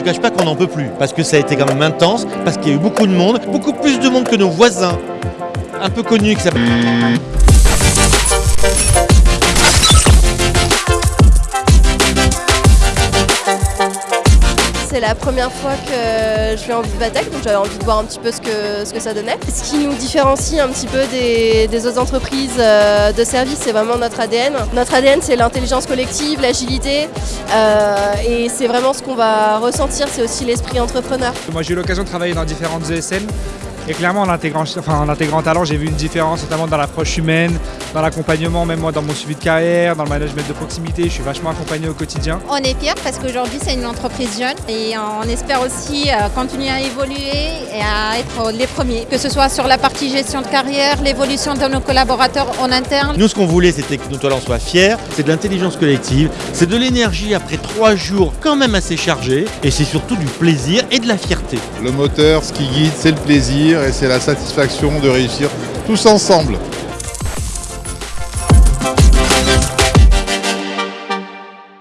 vous cache pas qu'on n'en peut plus, parce que ça a été quand même intense, parce qu'il y a eu beaucoup de monde, beaucoup plus de monde que nos voisins, un peu connus qui s'appellent... C'est la première fois que je vais en Vivatech, donc j'avais envie de voir un petit peu ce que, ça donnait. Ce qui nous différencie un petit peu des, des autres entreprises euh, de service, c'est vraiment notre ADN. Notre ADN, c'est l'intelligence collective, l'agilité, euh, et c'est vraiment ce qu'on va ressentir, c'est aussi l'esprit entrepreneur. Moi j'ai eu l'occasion de travailler dans différentes ESN et clairement, en intégrant, enfin, en intégrant talent, j'ai vu une différence, notamment dans l'approche humaine, dans l'accompagnement, même moi dans mon suivi de carrière, dans le management de proximité. Je suis vachement accompagné au quotidien. On est fiers parce qu'aujourd'hui, c'est une entreprise jeune et on espère aussi euh, continuer à évoluer et à être les premiers, que ce soit sur la partie gestion de carrière, l'évolution de nos collaborateurs en interne. Nous, ce qu'on voulait, c'était que nos talents soient fiers, c'est de l'intelligence collective, c'est de l'énergie après trois jours quand même assez chargés, et c'est surtout du plaisir et de la fierté. Le moteur, ce qui guide, c'est le plaisir et c'est la satisfaction de réussir tous ensemble.